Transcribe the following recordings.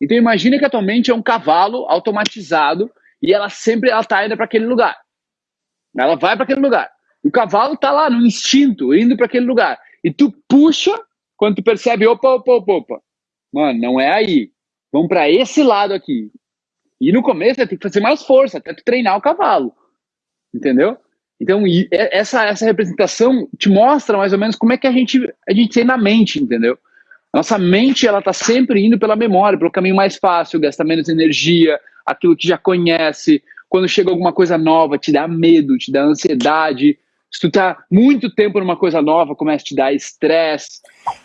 Então imagina que a tua mente é um cavalo automatizado e ela sempre ela tá indo para aquele lugar. Ela vai para aquele lugar. O cavalo tá lá no instinto, indo para aquele lugar. E tu puxa quando tu percebe, opa, opa, opa, opa. Mano, não é aí. Vamos para esse lado aqui. E no começo tem que fazer mais força, até tu treinar o cavalo. Entendeu? Então, essa, essa representação te mostra mais ou menos como é que a gente, a gente tem na mente, entendeu? Nossa mente, ela tá sempre indo pela memória, pelo caminho mais fácil, gasta menos energia, aquilo que já conhece. Quando chega alguma coisa nova, te dá medo, te dá ansiedade, se tu tá muito tempo numa coisa nova, começa a te dar estresse.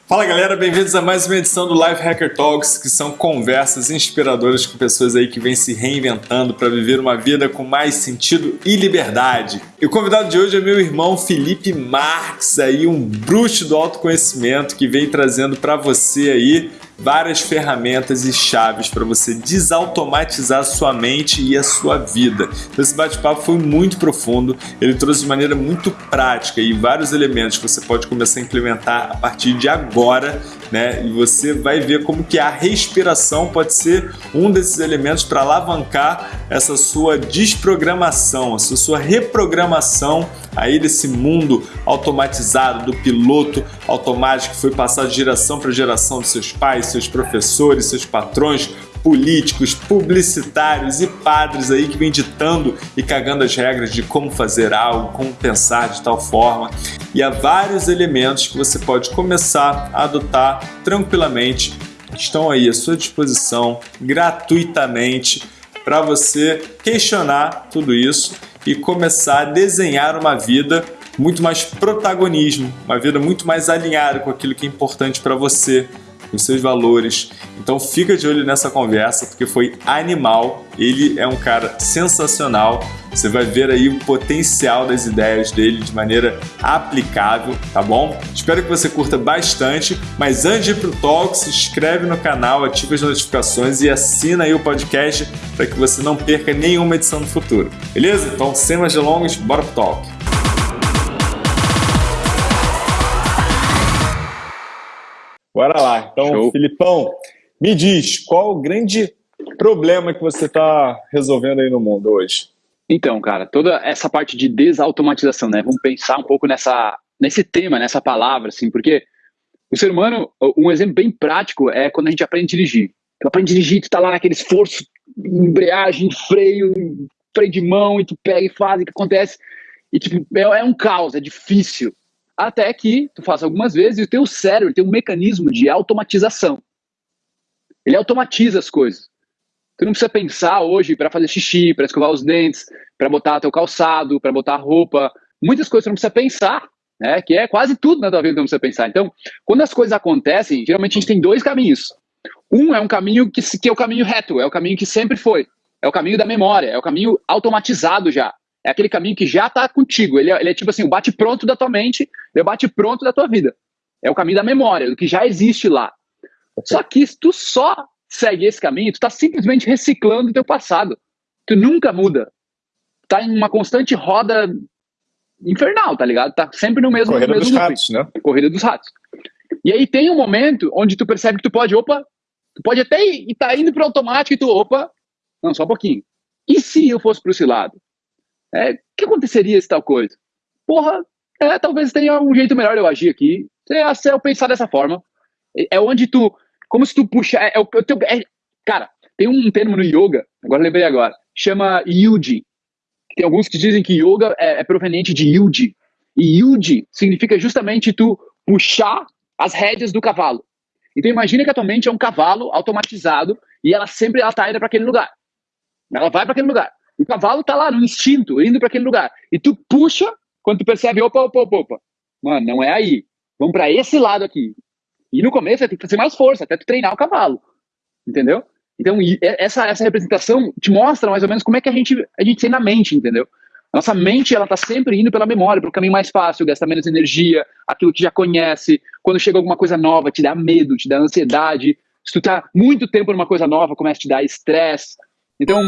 Fala galera, bem-vindos a mais uma edição do Live Hacker Talks, que são conversas inspiradoras com pessoas aí que vêm se reinventando para viver uma vida com mais sentido e liberdade. E o convidado de hoje é meu irmão Felipe Marques, aí um bruxo do autoconhecimento que vem trazendo para você aí várias ferramentas e chaves para você desautomatizar a sua mente e a sua vida. Então, esse bate-papo foi muito profundo, ele trouxe de maneira muito prática e vários elementos que você pode começar a implementar a partir de agora, né? E você vai ver como que a respiração pode ser um desses elementos para alavancar essa sua desprogramação, essa sua reprogramação aí desse mundo automatizado do piloto automático que foi passado de geração para geração dos seus pais, seus professores, seus patrões, políticos, publicitários e padres aí que vem ditando e cagando as regras de como fazer algo, como pensar de tal forma. E há vários elementos que você pode começar a adotar tranquilamente, estão aí à sua disposição gratuitamente para você questionar tudo isso e começar a desenhar uma vida muito mais protagonismo, uma vida muito mais alinhada com aquilo que é importante para você, os seus valores. Então fica de olho nessa conversa porque foi animal. Ele é um cara sensacional. Você vai ver aí o potencial das ideias dele de maneira aplicável, tá bom? Espero que você curta bastante, mas antes de ir pro talk, se inscreve no canal, ativa as notificações e assina aí o podcast para que você não perca nenhuma edição no futuro. Beleza? Então, sem mais delongas, bora pro talk. Bora lá. Então, Show. Filipão, me diz, qual o grande problema que você está resolvendo aí no mundo hoje? Então, cara, toda essa parte de desautomatização, né? Vamos pensar um pouco nessa, nesse tema, nessa palavra, assim, porque o ser humano, um exemplo bem prático é quando a gente aprende a dirigir. Tu aprende a dirigir, tu tá lá naquele esforço, embreagem, freio, freio de mão, e tu pega e faz, e o que acontece? E tipo, é, é um caos, é difícil até que tu faça algumas vezes e o teu cérebro tem um mecanismo de automatização. Ele automatiza as coisas. Tu não precisa pensar hoje para fazer xixi, para escovar os dentes, para botar teu calçado, para botar roupa. Muitas coisas tu não precisa pensar, né? Que é quase tudo na tua vida que tu não precisa pensar. Então, quando as coisas acontecem, geralmente a gente tem dois caminhos. Um é um caminho que, que é o caminho reto, é o caminho que sempre foi. É o caminho da memória, é o caminho automatizado já. É aquele caminho que já está contigo. Ele é, ele é, tipo assim, o bate-pronto da tua mente, é o bate-pronto da tua vida. É o caminho da memória, do que já existe lá. Só que se tu só segue esse caminho, tu está simplesmente reciclando o teu passado. Tu nunca muda. Tá em uma constante roda infernal, tá ligado? Tá sempre no mesmo Corrida no mesmo dos ratos, né? Corrida dos ratos. E aí tem um momento onde tu percebe que tu pode, opa, tu pode até ir, tá indo pro automático e tu, opa, não, só um pouquinho. E se eu fosse pro esse lado? É, o que aconteceria se tal coisa? Porra, é, talvez tenha um jeito melhor de eu agir aqui. Se eu pensar dessa forma, é, é onde tu, como se tu puxa, é, é o teu, é, cara, tem um termo no yoga, agora lembrei agora, chama yuji. Tem alguns que dizem que yoga é, é proveniente de yuji. E yuji significa justamente tu puxar as rédeas do cavalo. Então imagina que a tua mente é um cavalo automatizado e ela sempre ela tá indo para aquele lugar. Ela vai para aquele lugar. O cavalo tá lá no instinto, indo para aquele lugar. E tu puxa, quando tu percebe, opa, opa, opa, opa. Mano, não é aí. Vamos para esse lado aqui. E no começo tem que fazer mais força, até tu treinar o cavalo. Entendeu? Então, essa, essa representação te mostra mais ou menos como é que a gente, a gente tem na mente, entendeu? Nossa mente, ela tá sempre indo pela memória, pelo caminho mais fácil, gasta menos energia, aquilo que já conhece. Quando chega alguma coisa nova, te dá medo, te dá ansiedade. Se tu tá muito tempo numa coisa nova, começa a te dar estresse. Então,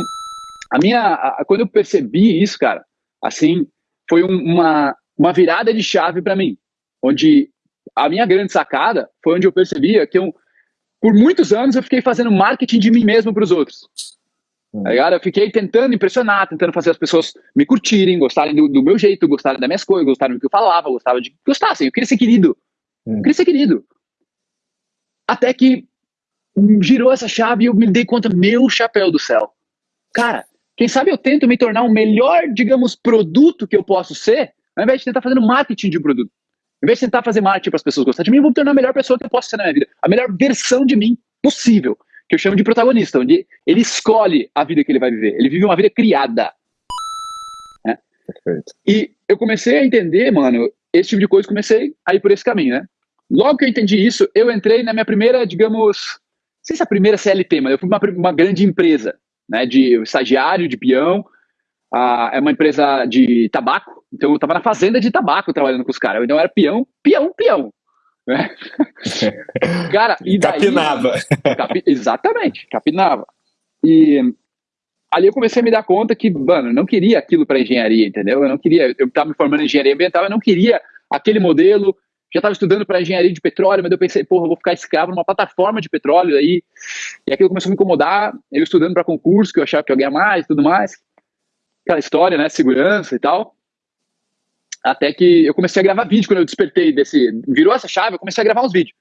a minha, a, quando eu percebi isso, cara, assim, foi um, uma, uma virada de chave para mim, onde a minha grande sacada foi onde eu percebia que eu, por muitos anos eu fiquei fazendo marketing de mim mesmo para os outros. Hum. Tá eu fiquei tentando impressionar, tentando fazer as pessoas me curtirem, gostarem do, do, meu jeito, gostarem das minhas coisas, gostarem do que eu falava, gostavam de gostassem. Eu queria ser querido. Hum. Eu queria ser querido. Até que girou essa chave e eu me dei conta, meu chapéu do céu. Cara, quem sabe eu tento me tornar o melhor, digamos, produto que eu posso ser, ao invés de tentar fazer marketing de produto. Em vez de tentar fazer marketing para as pessoas gostarem de mim, eu vou me tornar a melhor pessoa que eu posso ser na minha vida. A melhor versão de mim possível. Que eu chamo de protagonista, onde ele escolhe a vida que ele vai viver. Ele vive uma vida criada. Né? Perfeito. E eu comecei a entender, mano, esse tipo de coisa, comecei a ir por esse caminho, né? Logo que eu entendi isso, eu entrei na minha primeira, digamos, não sei se é a primeira CLT, mas eu fui uma, uma grande empresa, né, de estagiário, de peão, ah, é uma empresa de tabaco, então eu estava na fazenda de tabaco trabalhando com os caras. Então eu era peão, peão, peão. Né? cara, e daí, capinava. Capi, exatamente, capinava. E ali eu comecei a me dar conta que, mano, eu não queria aquilo para engenharia, entendeu? Eu não queria, eu estava me formando em engenharia ambiental, eu não queria aquele modelo. Já estava estudando para engenharia de petróleo, mas eu pensei, porra, eu vou ficar escravo numa plataforma de petróleo aí. E aquilo começou a me incomodar. Eu estudando para concurso, que eu achava que eu ia ganhar mais e tudo mais aquela história, né, segurança e tal. Até que eu comecei a gravar vídeo quando eu despertei desse, virou essa chave, eu comecei a gravar uns vídeos.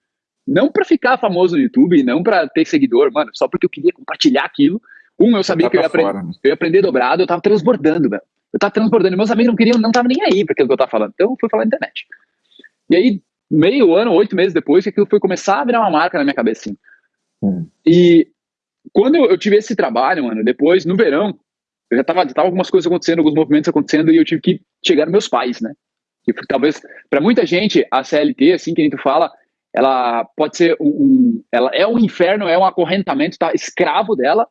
Não para ficar famoso no YouTube, não para ter seguidor, mano, só porque eu queria compartilhar aquilo. Um, eu sabia tá que eu ia, aprender, né? eu ia, aprender dobrado, eu tava transbordando, velho. Eu tava transbordando, meus amigos não queriam, não tava nem aí para aquilo que eu tava falando. Então eu fui falar na internet. E aí, meio ano, oito meses depois, que aquilo foi começar a virar uma marca na minha cabeça, assim. Hum. E quando eu tive esse trabalho, mano, depois, no verão, eu já tava, tava algumas coisas acontecendo, alguns movimentos acontecendo e eu tive que chegar nos meus pais, né? E talvez, para muita gente, a CLT, assim que a gente fala, ela pode ser um, um, ela é um inferno, é um acorrentamento, tá escravo dela,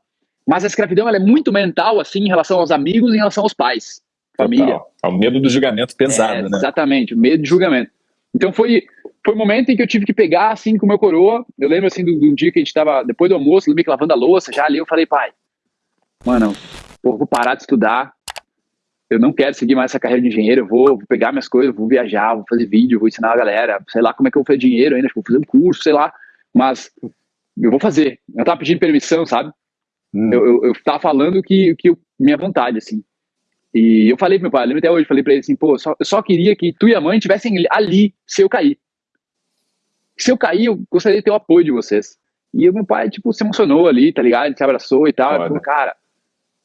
mas a escravidão ela é muito mental, assim, em relação aos amigos, em relação aos pais, família. É o medo do julgamento pesado, é, né? Exatamente, o medo de julgamento. Então foi, foi um momento em que eu tive que pegar, assim, com o meu coroa, eu lembro, assim, do, do dia que a gente tava, depois do almoço, meio que lavando a louça, já ali eu falei, pai, mano, pô, vou parar de estudar, eu não quero seguir mais essa carreira de engenheiro, eu vou, vou, pegar minhas coisas, vou viajar, vou fazer vídeo, vou ensinar a galera, sei lá como é que eu vou fazer dinheiro ainda, vou fazer um curso, sei lá, mas eu vou fazer. Eu tava pedindo permissão, sabe? Hum. Eu, eu, eu tava falando que, que eu, minha vontade, assim. E eu falei pro meu pai, lembro até hoje, falei pra ele assim, pô, só, eu só queria que tu e a mãe estivessem ali se eu cair. Se eu cair, eu gostaria de ter o apoio de vocês. E o meu pai, tipo, se emocionou ali, tá ligado? Ele se abraçou e tal. Ele falou, cara,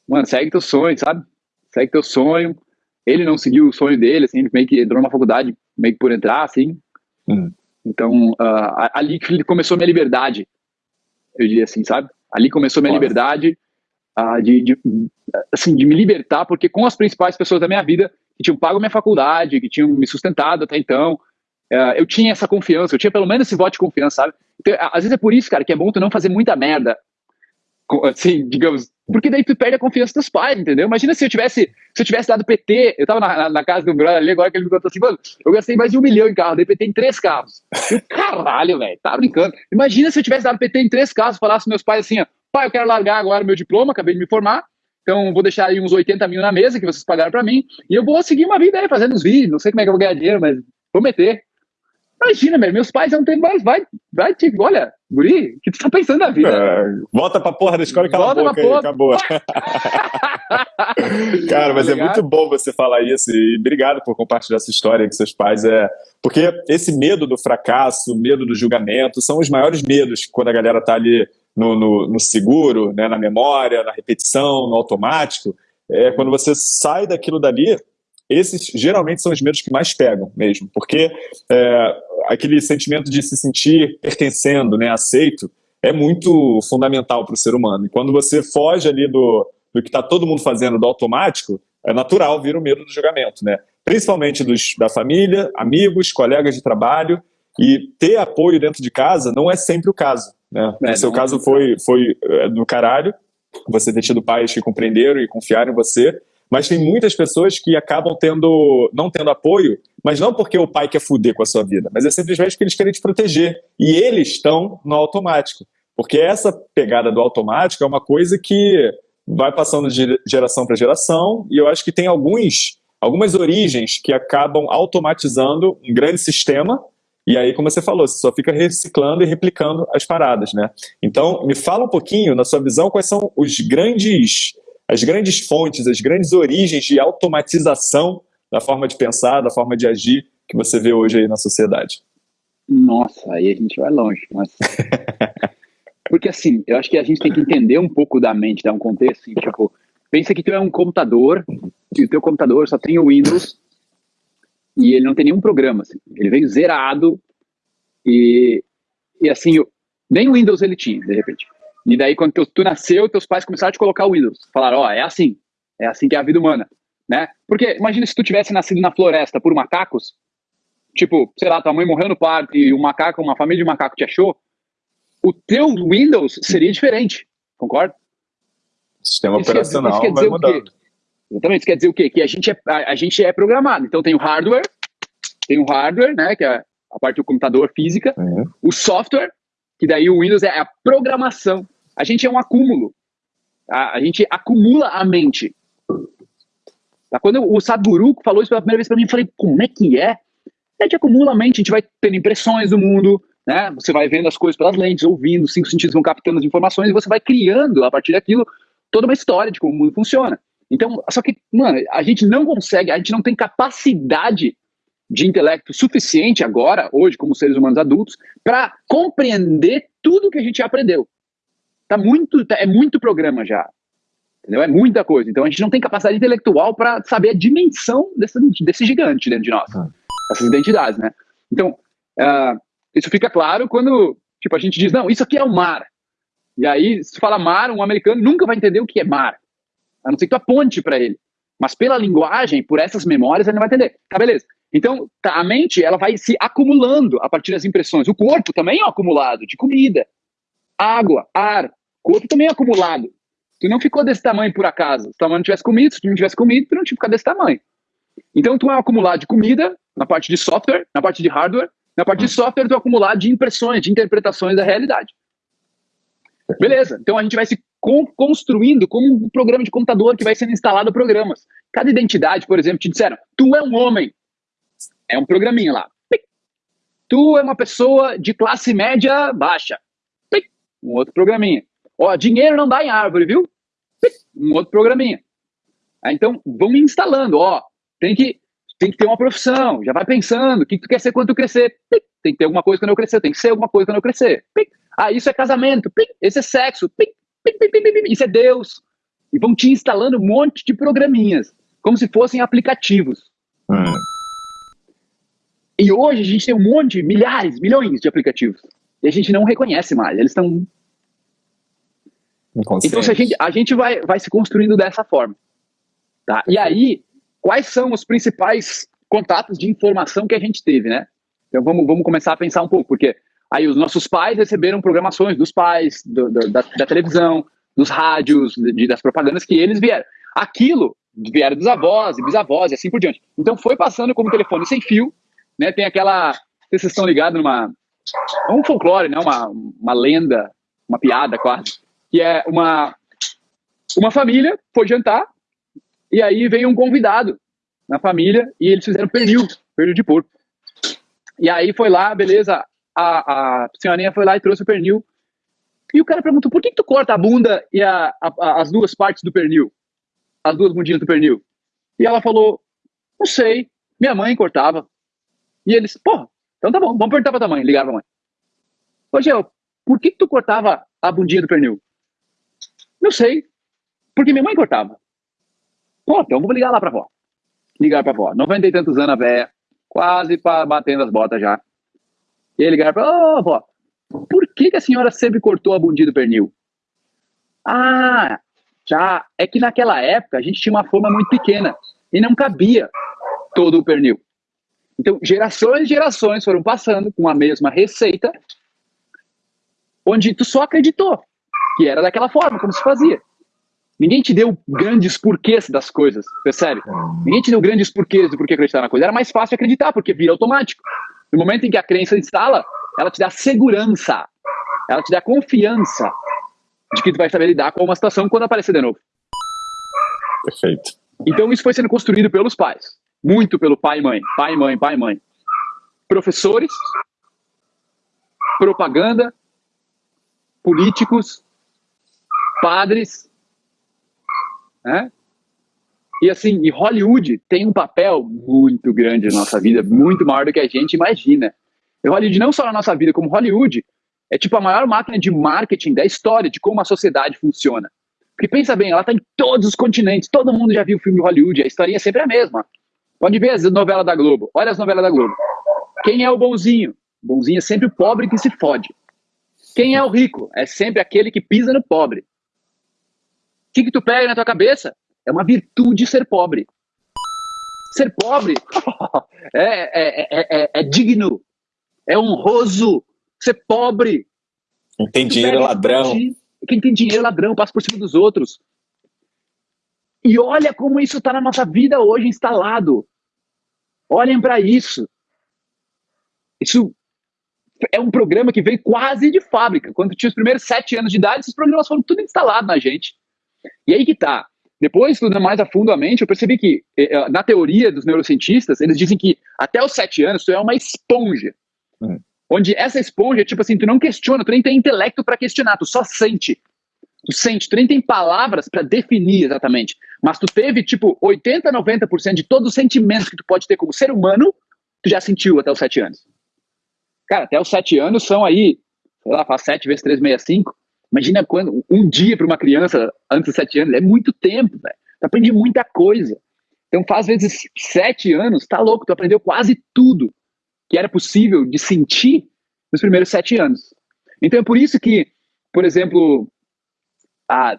mano, segue teu sonho, sabe? Segue teu sonho. Ele não seguiu o sonho dele, assim, ele meio que entrou numa faculdade, meio que por entrar, assim. Hum. Então, uh, ali que começou minha liberdade, eu diria assim, sabe? Ali começou minha liberdade uh, de, de, assim, de me libertar, porque com as principais pessoas da minha vida, que tinham pago minha faculdade, que tinham me sustentado até então, uh, eu tinha essa confiança, eu tinha pelo menos esse voto de confiança, sabe? Então, às vezes é por isso, cara, que é bom tu não fazer muita merda, assim, digamos, porque daí tu perde a confiança dos pais, entendeu? Imagina se eu tivesse, se eu tivesse dado PT, eu tava na, na, na casa do brother ali, agora que ele me contou assim, mano, eu gastei mais de um milhão em carro, dei PT em três carros. Eu, caralho, velho, tá brincando. Imagina se eu tivesse dado PT em três carros, falasse meus pais assim, ó, pai, eu quero largar agora meu diploma, acabei de me formar, então vou deixar aí uns 80 mil na mesa que vocês pagaram pra mim, e eu vou seguir uma vida aí, fazendo os vídeos, não sei como é que eu vou ganhar dinheiro, mas vou meter. Imagina, velho, meus pais não tem mais, vai, vai, tipo, olha, guri, o que tu tá pensando na vida? É, volta pra porra da escola e cala volta a boca aí, acabou. Cara, mas é muito bom você falar isso e obrigado por compartilhar essa história com seus pais. É, porque esse medo do fracasso, medo do julgamento, são os maiores medos quando a galera tá ali no, no, no seguro, né, na memória, na repetição, no automático. É, quando você sai daquilo dali, esses geralmente são os medos que mais pegam mesmo, porque é, aquele sentimento de se sentir pertencendo, né, aceito, é muito fundamental para o ser humano. E quando você foge ali do, do que está todo mundo fazendo do automático, é natural vir o medo do julgamento, né? Principalmente dos, da família, amigos, colegas de trabalho, e ter apoio dentro de casa não é sempre o caso. Né? É, no seu caso foi, foi é, do caralho, você ter tido pais que compreenderam e confiaram em você, mas tem muitas pessoas que acabam tendo, não tendo apoio, mas não porque o pai quer fuder com a sua vida, mas é simplesmente porque eles querem te proteger. E eles estão no automático. Porque essa pegada do automático é uma coisa que vai passando de geração para geração, e eu acho que tem alguns, algumas origens que acabam automatizando um grande sistema E aí, como você falou, você só fica reciclando e replicando as paradas, né? Então, me fala um pouquinho, na sua visão, quais são os grandes, as grandes fontes, as grandes origens de automatização da forma de pensar, da forma de agir que você vê hoje aí na sociedade. Nossa, aí a gente vai longe. Mas... Porque assim, eu acho que a gente tem que entender um pouco da mente, dar um contexto, assim, tipo, pensa que tu é um computador, e o teu computador só tem o Windows, e ele não tem nenhum programa, assim. ele veio zerado, e, e assim, nem o Windows ele tinha, de repente. E daí, quando tu, tu nasceu, teus pais começaram a te colocar o Windows. Falaram, ó, oh, é assim, é assim que é a vida humana, né? Porque imagina se tu tivesse nascido na floresta por macacos, tipo, sei lá, tua mãe morreu no parque e um macaco, uma família de macaco te achou, o teu Windows seria diferente, concorda? Sistema isso operacional quer, vai mudando. Exatamente, isso quer dizer o quê? Que a gente, é, a, a, gente é programado. Então tem o hardware, tem o hardware, né, que é a parte do computador física, uhum. o software, que daí o Windows é a programação. A gente é um acúmulo. A, a gente acumula a mente. Tá? Quando o Sadhguru falou isso pela primeira vez para mim, eu falei, como é que é? A gente acumula a mente, a gente vai tendo impressões do mundo, né? Você vai vendo as coisas pelas lentes, ouvindo, cinco sentidos vão captando as informações e você vai criando, a partir daquilo, toda uma história de como o mundo funciona. Então, só que, mano, a gente não consegue, a gente não tem capacidade de intelecto suficiente agora, hoje, como seres humanos adultos, para compreender tudo que a gente aprendeu. Tá muito, tá, é muito programa já. Entendeu? É muita coisa. Então a gente não tem capacidade intelectual para saber a dimensão desse, desse gigante dentro de nós. Ah. Essas identidades, né? Então, uh, isso fica claro quando tipo, a gente diz, não, isso aqui é o mar. E aí, se fala mar, um americano nunca vai entender o que é mar. A não ser que tu aponte para ele. Mas pela linguagem, por essas memórias, ele não vai entender. Tá, beleza. Então, tá, a mente, ela vai se acumulando a partir das impressões. O corpo também é acumulado de comida, água, ar. O corpo também é acumulado. Tu não ficou desse tamanho por acaso. Se tu não tivesse comido, se tu não tivesse comido, tu não tinha ficado desse tamanho. Então, tu é acumulado de comida, na parte de software, na parte de hardware, na parte de software, tu acumulado de impressões, de interpretações da realidade. Beleza, então a gente vai se construindo como um programa de computador que vai sendo instalado programas. Cada identidade, por exemplo, te disseram, tu é um homem. É um programinha lá. Tu é uma pessoa de classe média baixa. Um outro programinha. Ó, dinheiro não dá em árvore, viu? Um outro programinha. Então, vamos instalando, ó. Tem que, tem que ter uma profissão, já vai pensando, o que tu quer ser quando tu crescer? Tem que ter alguma coisa quando eu crescer, tem que ser alguma coisa quando eu crescer. Ah, isso é casamento, esse é sexo, isso é Deus. E vão te instalando um monte de programinhas, como se fossem aplicativos. Hum. E hoje a gente tem um monte, milhares, milhões de aplicativos. E a gente não reconhece mais, eles estão então, a gente, a gente vai, vai se construindo dessa forma. Tá? E aí, quais são os principais contatos de informação que a gente teve, né? Então, vamos, vamos começar a pensar um pouco, porque aí os nossos pais receberam programações dos pais, do, do, da, da, televisão, dos rádios, de, das propagandas que eles vieram. Aquilo vieram dos avós e bisavós e assim por diante. Então, foi passando como telefone sem fio, né? Tem aquela... Vocês estão ligados numa... um folclore, né? Uma, uma lenda, uma piada quase que é uma, uma família foi jantar e aí veio um convidado na família e eles fizeram pernil, pernil de porco. E aí foi lá, beleza, a, a senhorinha foi lá e trouxe o pernil. E o cara perguntou, por que, que tu corta a bunda e a, a, as duas partes do pernil? As duas bundinhas do pernil. E ela falou, não sei, minha mãe cortava. E eles, pô, então tá bom, vamos perguntar pra tua mãe, ligaram pra mãe. Ô, Geo, por que, que tu cortava a bundinha do pernil? Não sei. Porque minha mãe cortava. Pô, então vou ligar lá pra avó. Ligar pra avó. 90 e tantos anos a véia, quase batendo as botas já. E aí ligar pra ô, oh, avó, por que, que a senhora sempre cortou a bundinha do pernil? Ah, já. É que naquela época a gente tinha uma forma muito pequena e não cabia todo o pernil. Então, gerações e gerações foram passando com a mesma receita, onde tu só acreditou que era daquela forma, como se fazia. Ninguém te deu grandes porquês das coisas, percebe? Ninguém te deu grandes porquês do porquê acreditar na coisa. Era mais fácil acreditar, porque vira automático. No momento em que a crença instala, ela te dá segurança, ela te dá confiança de que tu vai saber lidar com uma situação quando aparecer de novo. Perfeito. Então isso foi sendo construído pelos pais. Muito pelo pai e mãe. Pai, mãe, pai, mãe. Professores, propaganda, políticos, padres, né? E assim, e Hollywood tem um papel muito grande na nossa vida, muito maior do que a gente imagina. E Hollywood não só na nossa vida, como Hollywood é tipo a maior máquina de marketing da história de como a sociedade funciona. Porque pensa bem, ela está em todos os continentes, todo mundo já viu o filme de Hollywood, a historinha é sempre a mesma. Pode ver as novelas da Globo, olha as novelas da Globo. Quem é o bonzinho? O bonzinho é sempre o pobre que se fode. Quem é o rico? É sempre aquele que pisa no pobre. O que, que tu pega na tua cabeça? É uma virtude ser pobre. Ser pobre é, é, é, é, digno, é honroso. Ser pobre. Quem tem dinheiro é ladrão. Quem tem dinheiro é ladrão, passa por cima dos outros. E olha como isso está na nossa vida hoje instalado. Olhem para isso. Isso é um programa que veio quase de fábrica. Quando tinha os primeiros sete anos de idade, esses programas foram tudo instalados na gente. E aí que tá. Depois, estudando mais a fundo a mente, eu percebi que, eh, eh, na teoria dos neurocientistas, eles dizem que até os sete anos tu é uma esponja. Hum. Onde essa esponja, tipo assim, tu não questiona, tu nem tem intelecto para questionar, tu só sente. Tu sente, tu nem tem palavras para definir exatamente. Mas tu teve, tipo, 80, 90% de todos os sentimentos que tu pode ter como ser humano, tu já sentiu até os sete anos. Cara, até os sete anos são aí, sei lá, faz sete vezes três, meia, cinco. Imagina quando um dia para uma criança antes de sete anos é muito tempo. Tu aprende muita coisa. Então faz vezes sete anos, tá louco, tu aprendeu quase tudo que era possível de sentir nos primeiros sete anos. Então é por isso que, por exemplo, a,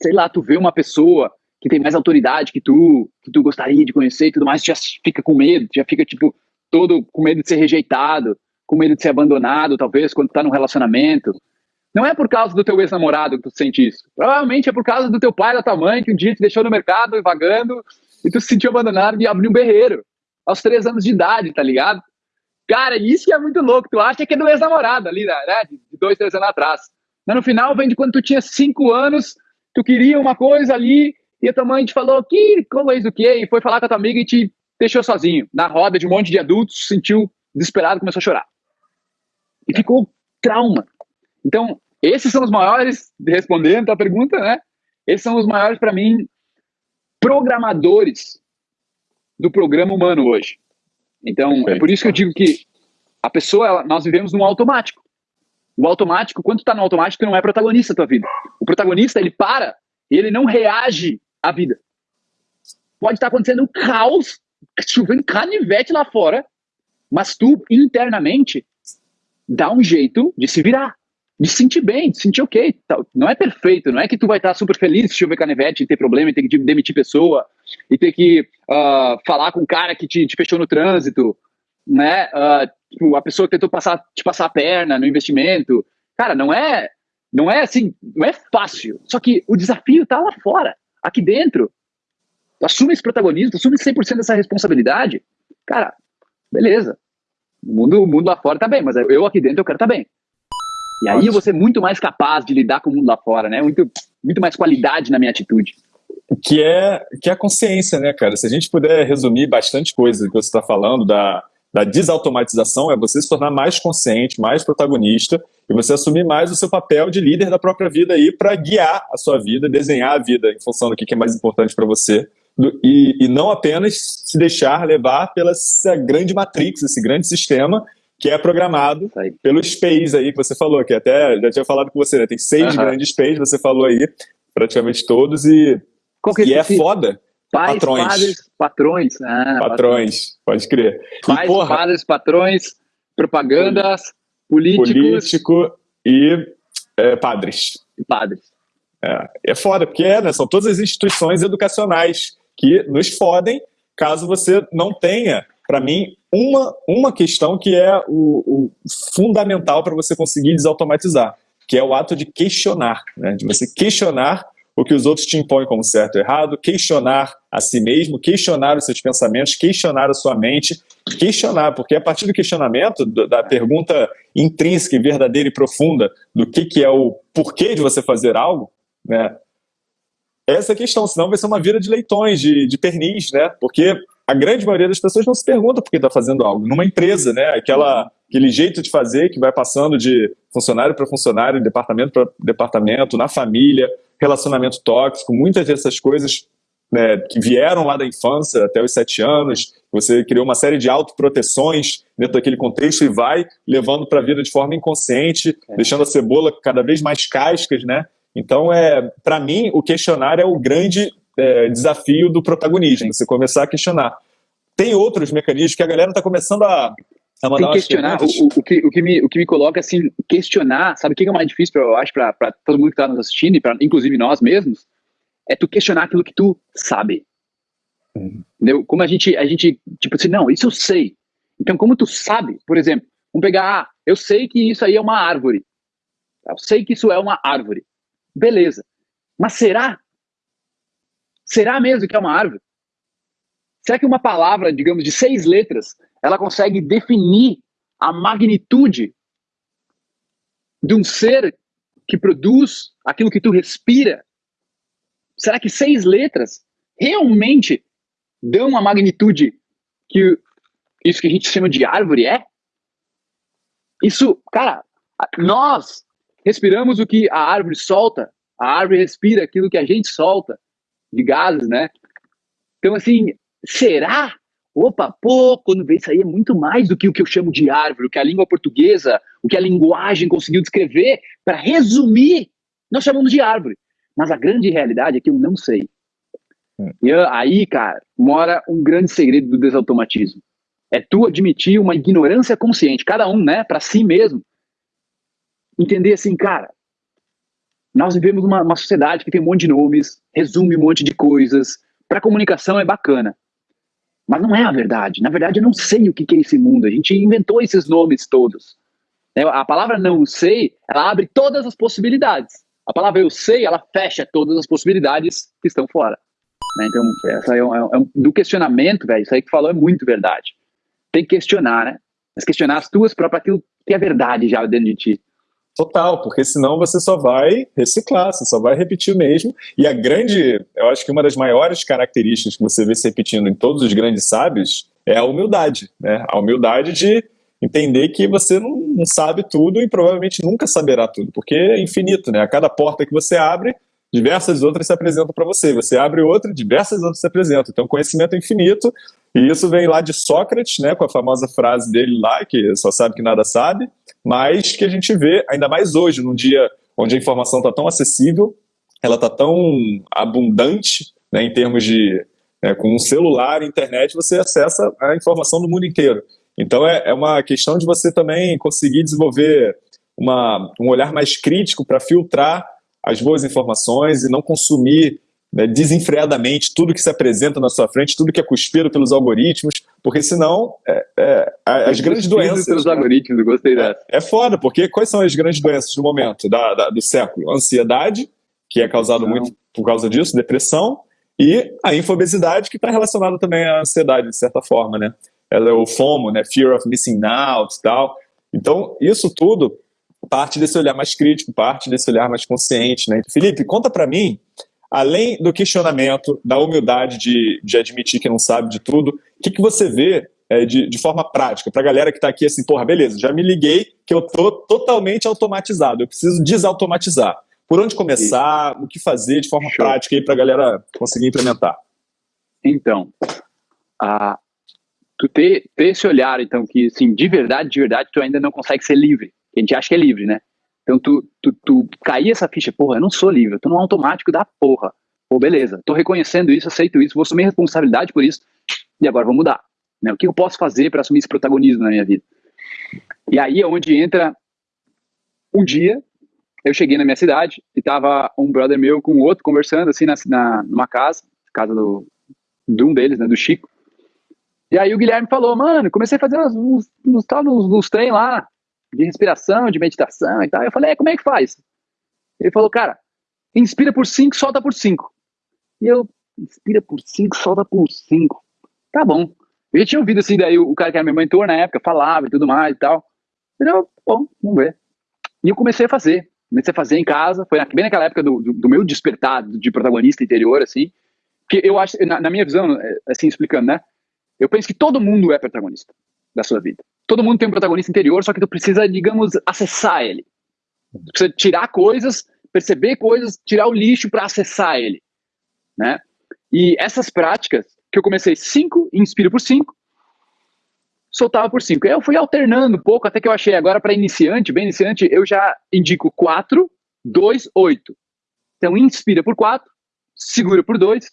sei lá, tu vê uma pessoa que tem mais autoridade que tu, que tu gostaria de conhecer e tudo mais, tu já fica com medo, já fica, tipo, todo com medo de ser rejeitado, com medo de ser abandonado, talvez, quando tá num relacionamento. Não é por causa do teu ex-namorado que tu sente isso. Provavelmente é por causa do teu pai, da tua mãe, que um dia te deixou no mercado vagando e tu se sentiu abandonado e abriu um berreiro. Aos três anos de idade, tá ligado? Cara, isso que é muito louco. Tu acha que é do ex-namorado ali, né? De dois, três anos atrás. Mas no final vem de quando tu tinha cinco anos, tu queria uma coisa ali e a tua mãe te falou que coisa do quê? E foi falar com a tua amiga e te deixou sozinho. Na roda de um monte de adultos, sentiu desesperado, começou a chorar. E ficou trauma. Então, esses são os maiores, respondendo a pergunta, né? Esses são os maiores, para mim, programadores do programa humano hoje. Então, Perfeito. é por isso que eu digo que a pessoa, ela, nós vivemos num automático. O automático, quando tu tá no automático, não é protagonista da tua vida. O protagonista, ele para e ele não reage à vida. Pode estar acontecendo um caos, chovendo canivete lá fora, mas tu, internamente, dá um jeito de se virar de se sentir bem, de se sentir ok. Não é perfeito, não é que tu vai estar super feliz se chover canivete e ter problema e ter que demitir pessoa e ter que uh, falar com o cara que te, te, fechou no trânsito, né? Uh, a pessoa que tentou passar, te passar a perna no investimento. Cara, não é, não é assim, não é fácil. Só que o desafio tá lá fora, aqui dentro. Assume esse protagonismo, assume 100% dessa responsabilidade. Cara, beleza. O mundo, o mundo lá fora tá bem, mas eu aqui dentro eu quero estar tá bem. E aí eu vou ser muito mais capaz de lidar com o mundo lá fora, né? Muito, muito mais qualidade na minha atitude. Que é, que é a consciência, né, cara? Se a gente puder resumir bastante coisa que você está falando da, da desautomatização, é você se tornar mais consciente, mais protagonista e você assumir mais o seu papel de líder da própria vida aí para guiar a sua vida, desenhar a vida em função do que é mais importante para você e, e, não apenas se deixar levar pela essa grande matrix, esse grande sistema que é programado pelo Space aí que você falou, que até já tinha falado com você, né? Tem seis grandes Space, você falou aí, praticamente todos, e, que e é foda. Pais, patrões. padres, patrões. Ah, patrões, pode crer. Pais, e, porra, padres, patrões, propagandas, políticos. Político e é, padres. E padres. É, é foda, porque é, né, são todas as instituições educacionais que nos fodem caso você não tenha para mim, uma, uma questão que é o, o fundamental para você conseguir desautomatizar, que é o ato de questionar, né? de você questionar o que os outros te impõem como certo ou errado, questionar a si mesmo, questionar os seus pensamentos, questionar a sua mente, questionar, porque a partir do questionamento, da pergunta intrínseca verdadeira e profunda do que, que é o porquê de você fazer algo, né? Essa é a questão, senão vai ser uma vida de leitões, de, de pernis, né? Porque a grande maioria das pessoas não se pergunta por que está fazendo algo. Numa empresa, né? Aquela, aquele jeito de fazer que vai passando de funcionário para funcionário, departamento para departamento, na família, relacionamento tóxico, muitas dessas coisas né, que vieram lá da infância até os sete anos, você criou uma série de autoproteções dentro daquele contexto e vai levando para a vida de forma inconsciente, é. deixando a cebola cada vez mais cascas, né? Então, é, para mim, o questionar é o grande é, desafio do protagonismo, você começar a questionar. Tem outros mecanismos que a galera está começando a, a mandar Tem questionar, o, o, que, o, que me, o que me coloca assim, questionar, sabe o que é mais difícil, pra, eu acho, para todo mundo que está nos assistindo, e pra, inclusive nós mesmos, é tu questionar aquilo que tu sabe. Uhum. Entendeu? Como a gente, a gente, tipo assim, não, isso eu sei. Então, como tu sabe, por exemplo, vamos pegar, ah, eu sei que isso aí é uma árvore. Eu sei que isso é uma árvore. Beleza. Mas será? Será mesmo que é uma árvore? Será que uma palavra, digamos, de seis letras, ela consegue definir a magnitude de um ser que produz aquilo que tu respira será que seis letras realmente dão a magnitude que isso que a gente chama de árvore é? Isso, cara, nós respiramos o que a árvore solta, a árvore respira aquilo que a gente solta de gases, né? Então, assim, será? Opa, pô, quando vê isso aí é muito mais do que o que eu chamo de árvore, o que a língua portuguesa, o que a linguagem conseguiu descrever, para resumir, nós chamamos de árvore. Mas a grande realidade é que eu não sei. Hum. E aí, cara, mora um grande segredo do desautomatismo. É tu admitir uma ignorância consciente, cada um, né, para si mesmo. Entender assim, cara, nós vivemos uma, uma sociedade que tem um monte de nomes, resume um monte de coisas. Para comunicação é bacana. Mas não é a verdade. Na verdade, eu não sei o que é esse mundo. A gente inventou esses nomes todos. É, a palavra não sei, ela abre todas as possibilidades. A palavra eu sei, ela fecha todas as possibilidades que estão fora. Né? Então, essa é, um, é um, do questionamento, velho, isso aí que falou é muito verdade. Tem que questionar, né? Mas questionar as tuas próprias, aquilo que é verdade já dentro de ti. Total, porque senão você só vai reciclar, você só vai repetir o mesmo. E a grande, eu acho que uma das maiores características que você vê se repetindo em todos os grandes sábios é a humildade, né? A humildade de entender que você não, não, sabe tudo e provavelmente nunca saberá tudo, porque é infinito, né? A cada porta que você abre, diversas outras se apresentam para você. Você abre outra, diversas outras se apresentam. Então, conhecimento é infinito, e isso vem lá de Sócrates, né, com a famosa frase dele lá, que só sabe que nada sabe, mas que a gente vê, ainda mais hoje, num dia onde a informação está tão acessível, ela está tão abundante, né, em termos de... Né, com um celular, internet, você acessa a informação do mundo inteiro. Então é, é uma questão de você também conseguir desenvolver uma, um olhar mais crítico para filtrar as boas informações e não consumir né, desenfreadamente tudo que se apresenta na sua frente, tudo que é cuspido pelos algoritmos, porque senão é, é, as grandes doenças... pelos né, algoritmos, gostei dessa. É, é foda, porque quais são as grandes doenças do momento, da, da do século? Ansiedade, que é causado muito por causa disso, depressão, e a infobesidade, que está relacionada também à ansiedade, de certa forma, né? ela é o FOMO, né? Fear of Missing Out e tal. Então, isso tudo parte desse olhar mais crítico, parte desse olhar mais consciente, né? Felipe, conta para mim, além do questionamento, da humildade de, de admitir que não sabe de tudo, o que, que você vê é, de, de forma prática, para a galera que está aqui assim, porra, beleza, já me liguei que eu tô totalmente automatizado, eu preciso desautomatizar. Por onde começar, o que fazer de forma Show. prática aí para a galera conseguir implementar? Então, a, tu ter, ter esse olhar, então, que, assim, de verdade, de verdade, tu ainda não consegue ser livre. A gente acha que é livre, né? Então, tu, tu, tu cair essa ficha, porra, eu não sou livre, eu tô no automático da porra. Pô, beleza, tô reconhecendo isso, aceito isso, vou assumir responsabilidade por isso, e agora vou mudar. Né? O que eu posso fazer para assumir esse protagonismo na minha vida? E aí é onde entra um dia, eu cheguei na minha cidade e tava um brother meu com outro conversando assim na, na numa casa, casa do, de um deles, né, do Chico. E aí o Guilherme falou, mano, comecei a fazer uns, uns, uns, uns, uns trem lá, de respiração, de meditação e tal. Eu falei, é, como é que faz? Ele falou, cara, inspira por 5, solta por 5. E eu, inspira por 5, solta por 5. Tá bom. Eu já tinha ouvido assim, daí o cara que era meu mentor na época falava e tudo mais e tal. Eu, bom, vamos ver. E eu comecei a fazer. Comecei a fazer em casa. Foi bem naquela época do, do, do meu despertar de protagonista interior, assim. Que eu acho, na, na minha visão, é, assim, explicando, né? Eu penso que todo mundo é protagonista da sua vida. Todo mundo tem um protagonista interior, só que tu precisa, digamos, acessar ele. Tu precisa tirar coisas, perceber coisas, tirar o lixo para acessar ele, né? E essas práticas que eu comecei 5, inspiro por 5, soltava por 5. Eu fui alternando um pouco até que eu achei agora para iniciante, bem iniciante, eu já indico 4, 2, 8. Então inspira por 4, segura por 2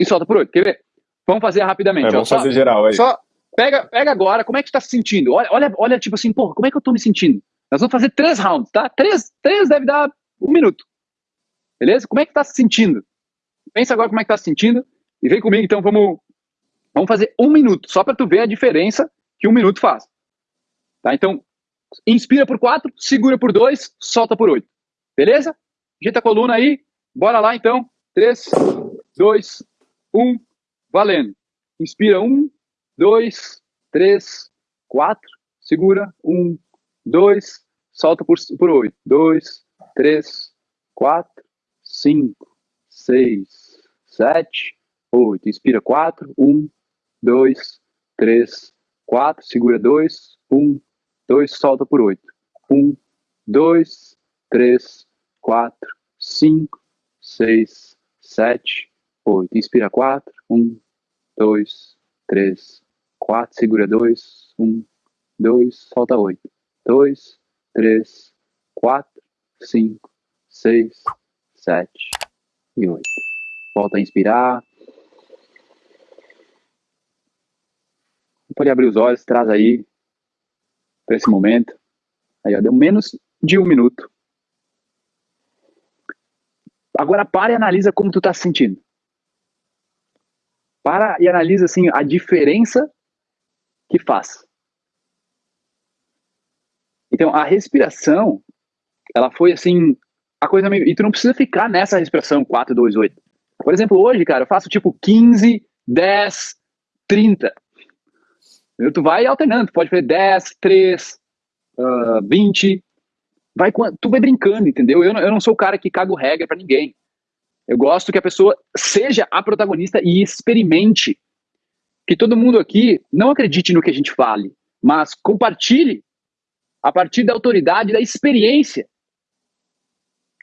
e solta por 8. Quer ver? Vamos fazer rapidamente. É, vamos ó, fazer só, geral aí. Só pega, pega agora, como é que tu tá se sentindo? Olha, olha, olha, tipo assim, porra, como é que eu tô me sentindo? Nós vamos fazer três rounds, tá? Três, três deve dar um minuto. Beleza? Como é que tá se sentindo? Pensa agora como é que tá se sentindo e vem comigo, então vamos, vamos fazer um minuto, só para tu ver a diferença que um minuto faz. Tá? Então, inspira por quatro, segura por dois, solta por oito. Beleza? Ajeita a coluna aí, bora lá então. Três, dois, um, valendo. Inspira um, dois, três, quatro, segura, um, dois, solta por, por oito. Dois, três, quatro, cinco, seis, sete, oito. Inspira quatro, um, dois, três, quatro, segura dois, um, dois, solta por oito. Um, dois, três, quatro, cinco, seis, sete, oito. Inspira quatro, um, dois, três, quatro, segura dois, um, dois, solta oito. Dois, três, quatro, cinco, seis, sete e oito. Volta a inspirar. Pode abrir os olhos, traz aí para esse momento. Aí, ó, deu menos de um minuto. Agora para e analisa como tu tá se sentindo. Para e analisa assim a diferença que faz. Então, a respiração, ela foi assim, a coisa meio. E tu não precisa ficar nessa respiração 4, 2, 8. Por exemplo, hoje, cara, eu faço tipo 15, 10, 30. Tu vai alternando, tu pode fazer 10, 3, uh, 20. Vai, tu vai brincando, entendeu? Eu não, eu não sou o cara que cago regra para ninguém. Eu gosto que a pessoa seja a protagonista e experimente. Que todo mundo aqui não acredite no que a gente fale, mas compartilhe a partir da autoridade, da experiência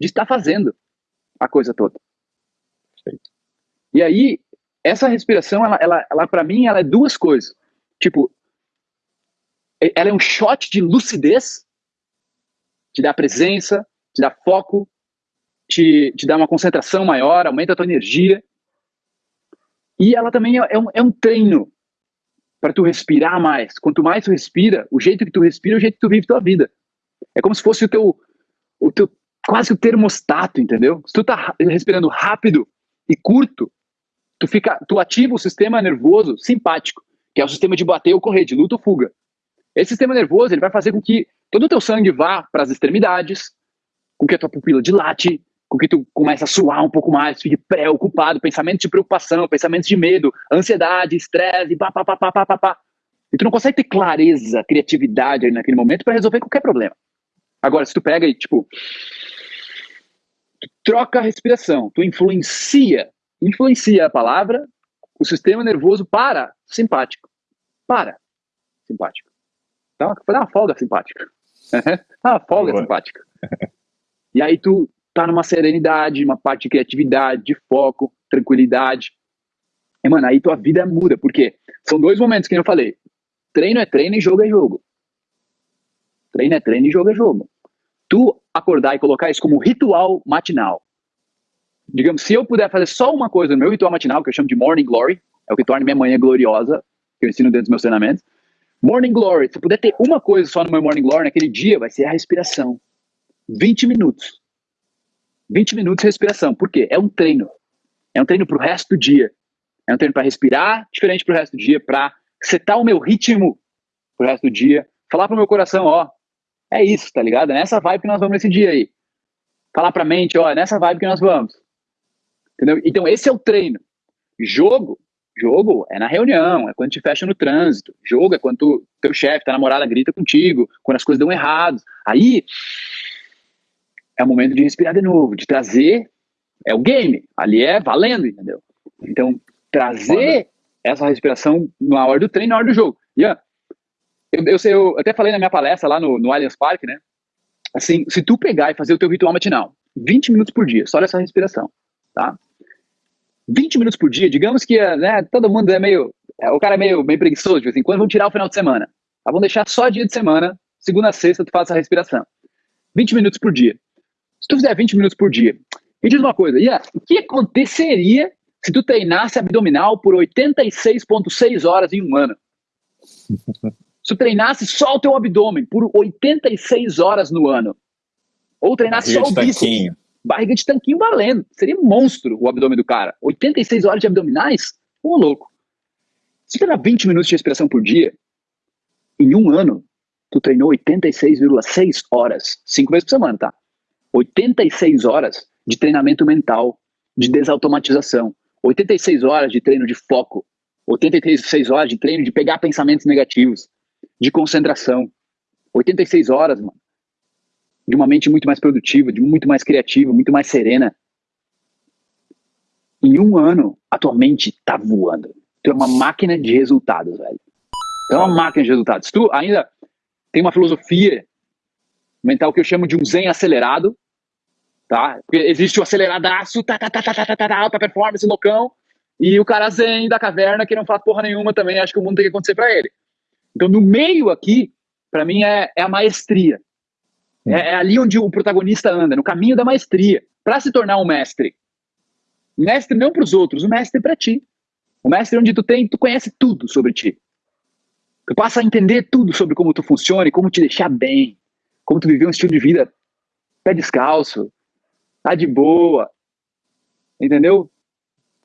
de estar fazendo a coisa toda. Perfeito. E aí, essa respiração, ela, ela, ela para mim, ela é duas coisas. Tipo, ela é um shot de lucidez, te dá presença, te dá foco, te, te dá uma concentração maior, aumenta a tua energia. E ela também é, é um, é um treino para tu respirar mais. Quanto mais tu respira, o jeito que tu respira é o jeito que tu vive tua vida. É como se fosse o teu, o teu quase o termostato, entendeu? Se tu tá respirando rápido e curto, tu fica, tu ativa o sistema nervoso simpático, que é o sistema de bater ou correr, de luta ou fuga. Esse sistema nervoso ele vai fazer com que todo o teu sangue vá para as extremidades, com que a tua pupila dilate, com que tu comece a suar um pouco mais, fique preocupado, pensamentos de preocupação, pensamentos de medo, ansiedade, estresse, pá, pá, pá, pá, pá, pá, pá. E tu não consegue ter clareza, criatividade ali naquele momento para resolver qualquer problema. Agora, se tu pega e, tipo, tu troca a respiração, tu influencia, influencia a palavra, o sistema nervoso para simpático. Para simpático. Então, dá uma folga simpática. uma folga Boa. simpática. E aí tu tá numa serenidade, uma parte de criatividade, de foco, tranquilidade. E, mano, aí tua vida muda, porque são dois momentos que eu falei. Treino é treino e jogo é jogo. Treino é treino e jogo é jogo. Tu acordar e colocar isso como ritual matinal. Digamos, se eu puder fazer só uma coisa no meu ritual matinal, que eu chamo de Morning Glory, é o que torna minha manhã gloriosa, que eu ensino dentro dos meus treinamentos. Morning Glory, se eu puder ter uma coisa só no meu Morning Glory naquele dia, vai ser a respiração. 20 minutos. 20 minutos de respiração. Por quê? É um treino. É um treino para o resto do dia. É um treino para respirar diferente para o resto do dia, para setar o meu ritmo para o resto do dia. Falar para o meu coração, ó, é isso, tá ligado? É nessa vibe que nós vamos nesse dia aí. Falar para a mente, ó, é nessa vibe que nós vamos. Entendeu? Então, esse é o treino. Jogo, jogo é na reunião, é quando te fecha no trânsito. Jogo é quando tu, teu chefe, tua namorada grita contigo, quando as coisas dão errado. Aí é o momento de respirar de novo, de trazer. É o game, ali é valendo, entendeu? Então, trazer essa respiração na hora do treino, na hora do jogo. Ian, eu, eu, sei, eu até falei na minha palestra lá no, no Allianz Parque, né? Assim, se tu pegar e fazer o teu ritual matinal, 20 minutos por dia, só olha essa respiração, tá? 20 minutos por dia, digamos que né, todo mundo é meio. É, o cara é meio, meio preguiçoso, de vez em quando vão tirar o final de semana. Tá? Vamos deixar só dia de semana, segunda a sexta, tu faz essa respiração. 20 minutos por dia. Se tu fizer 20 minutos por dia, me diz uma coisa, Ian, o que aconteceria se tu treinasse abdominal por 86,6 horas em um ano? se tu treinasse só o teu abdômen por 86 horas no ano, ou treinasse só o bíceps, barriga de tanquinho valendo, seria monstro o abdômen do cara. 86 horas de abdominais? Ô, louco. Se treinar 20 minutos de respiração por dia, em um ano, tu treinou 86,6 horas, cinco vezes por semana, tá? 86 horas de treinamento mental, de desautomatização, 86 horas de treino de foco, 86 horas de treino de pegar pensamentos negativos, de concentração, 86 horas, mano, de uma mente muito mais produtiva, de muito mais criativa, muito mais serena. Em um ano, a tua mente tá voando. Tu é uma máquina de resultados, velho. Tu é uma máquina de resultados. Tu ainda tem uma filosofia mental que eu chamo de um zen acelerado, tá? Porque existe o aceleradaço, tá, tá, tá, tá, tá, tá, tá, tá, alta performance, loucão, e o cara zen da caverna que não faz porra nenhuma também, acho que o mundo tem que acontecer para ele. Então, no meio aqui, para mim, é, é, a maestria. É, é, ali onde o protagonista anda, no caminho da maestria, para se tornar um mestre. Mestre não para os outros, o mestre para ti. O mestre onde tu tem, tu conhece tudo sobre ti. Tu passa a entender tudo sobre como tu funciona e como te deixar bem, como tu viver um estilo de vida pé descalço, tá de boa, entendeu?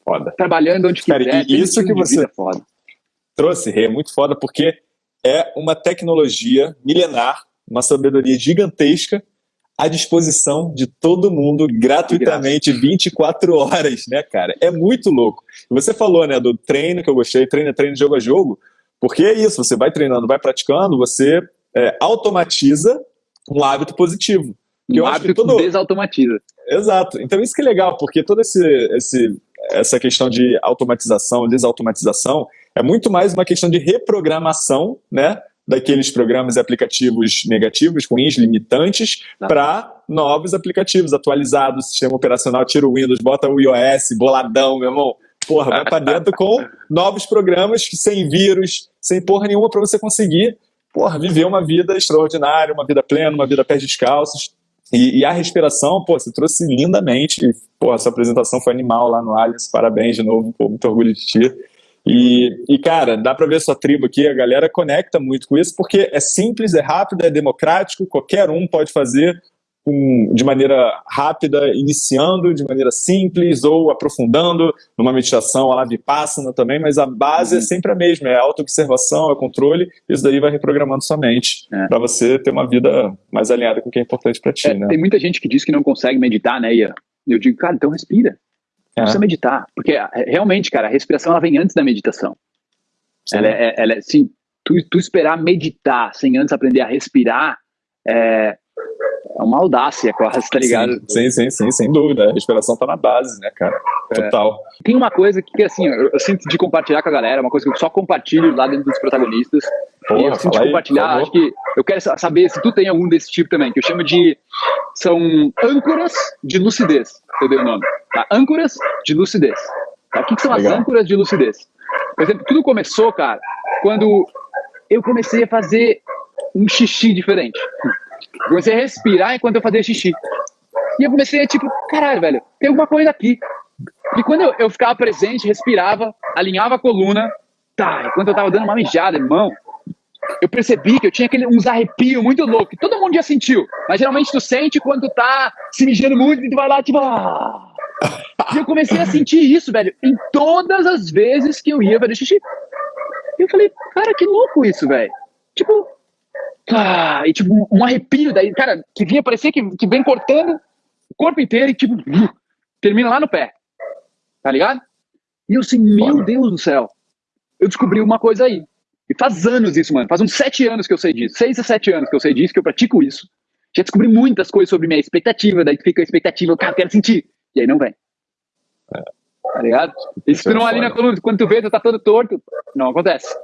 Foda. Trabalhando onde Cara, quiser. e isso que você foda. trouxe, Rê, é muito foda, porque é uma tecnologia milenar, uma sabedoria gigantesca à disposição de todo mundo gratuitamente 24 horas, né, cara? É muito louco. Você falou, né, do treino que eu gostei, treino, treino, jogo a jogo, porque é isso, você vai treinando, vai praticando, você é, automatiza um hábito positivo. Que um hábito que todo... desautomatiza. Exato. Então isso que é legal, porque toda esse, esse, essa questão de automatização, desautomatização, é muito mais uma questão de reprogramação, né? Daqueles programas e aplicativos negativos, ruins, limitantes, tá. para novos aplicativos atualizados, sistema operacional, tira o Windows, bota o iOS, boladão, meu irmão. Porra, vai para dentro com novos programas sem vírus, sem porra nenhuma para você conseguir, porra, viver uma vida extraordinária, uma vida plena, uma vida pé descalços. E, e, a respiração, pô, você trouxe lindamente. Pô, essa apresentação foi animal lá no Allianz. Parabéns de novo, pô, muito orgulho de ti. E, e, cara, dá para ver sua tribo aqui, a galera conecta muito com isso, porque é simples, é rápido, é democrático, qualquer um pode fazer com, de maneira rápida, iniciando de maneira simples ou aprofundando numa meditação, a lá Vipassana também, mas a base uhum. é sempre a mesma, é a auto-observação, é controle, isso daí vai reprogramando sua mente é. para você ter uma vida mais alinhada com o que é importante para ti, é, né? Tem muita gente que diz que não consegue meditar, né, Ian? Eu digo, cara, então respira. Não é. precisa meditar. Porque é, realmente, cara, a respiração ela vem antes da meditação. Ela é, ela é, sim, tu, tu esperar meditar sem antes aprender a respirar é, é uma audácia quase, tá ligado? Sim, sim, sim, sem dúvida. A respiração tá na base, né, cara? É. Total. É. Tem uma coisa que, assim, eu, eu, sinto de compartilhar com a galera, uma coisa que eu só compartilho lá dentro dos protagonistas. Porra, e eu sinto de compartilhar, aí, acho que eu quero saber se tu tem algum desse tipo também, que eu chamo de. São âncoras de lucidez, eu dei o nome. Tá? Âncoras de lucidez. Tá? O que, que são Legal. as âncoras de lucidez? Por exemplo, tudo começou, cara, quando eu comecei a fazer um xixi diferente. Comecei a respirar enquanto eu fazia xixi. E eu comecei a tipo, caralho, velho, tem alguma coisa aqui. E quando eu, eu ficava presente, respirava, alinhava a coluna, tá, enquanto eu tava dando uma mijada, irmão, eu percebi que eu tinha aquele, uns arrepios muito loucos, que todo mundo já sentiu. Mas geralmente tu sente quando tu tá se mijando muito e tu vai lá, tipo, ah. E eu comecei a sentir isso, velho, em todas as vezes que eu ia fazer xixi. E eu falei, cara, que louco isso, velho. Tipo, ah, e tipo, um arrepio daí, cara, que vinha parecer que, que vem cortando o corpo inteiro e tipo, termina lá no pé. Tá ligado? E eu assim, meu Deus do céu. Eu descobri uma coisa aí. E faz anos isso, mano. Faz uns sete anos que eu sei disso. Seis a sete anos que eu sei disso, que eu pratico isso. Já descobri muitas coisas sobre minha expectativa, daí fica a expectativa, cara, eu quero sentir. E aí não vem. É. Tá ligado? Isso tu não ali na coluna, quando tu vê, tu tá todo torto, não acontece.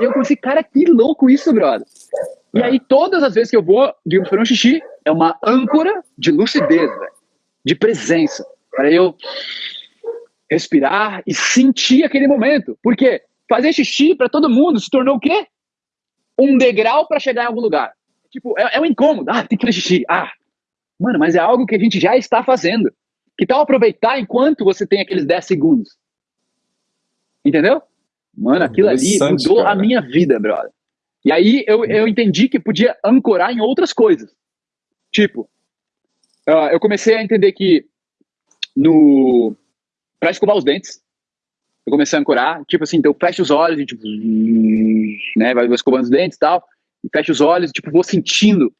E eu pensei, cara, que louco isso, brother. E é. aí, todas as vezes que eu vou, digamos, para um xixi, é uma âncora de lucidez, velho, de presença, para eu respirar e sentir aquele momento. Por quê? Fazer xixi para todo mundo se tornou o quê? Um degrau para chegar em algum lugar. Tipo, é, é um incômodo. Ah, tem que fazer xixi. Ah, mano, mas é algo que a gente já está fazendo. Que tal aproveitar enquanto você tem aqueles 10 segundos? Entendeu? Mano, aquilo ali mudou cara. a minha vida, brother. E aí eu, eu entendi que podia ancorar em outras coisas. Tipo, uh, eu comecei a entender que no para escovar os dentes, eu comecei a ancorar, tipo assim, então eu fecho os olhos e tipo, né, vai escovando os dentes e tal, e fecho os olhos e tipo, vou sentindo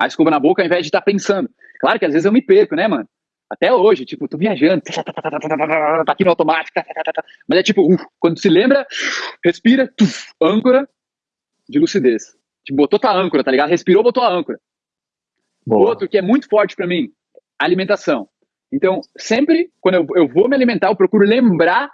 a escova na boca ao invés de estar tá pensando. Claro que às vezes eu me perco, né, mano? Até hoje, tipo, tô viajando, tá aqui no automático, mas é tipo, uh, quando se lembra, respira, tuf, âncora de lucidez. Tipo, botou tua âncora, tá ligado? Respirou, botou a âncora. Boa. Outro que é muito forte para mim, alimentação. Então, sempre quando eu, eu vou me alimentar, eu procuro lembrar